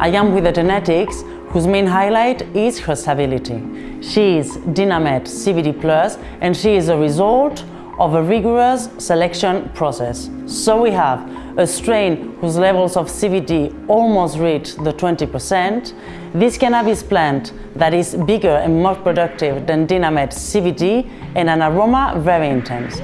I am with a genetics whose main highlight is her stability. She is Dinamed CBD Plus and she is a result of a rigorous selection process. So we have a strain whose levels of CBD almost reach the 20%, this cannabis plant that is bigger and more productive than Dinamed CBD and an aroma very intense.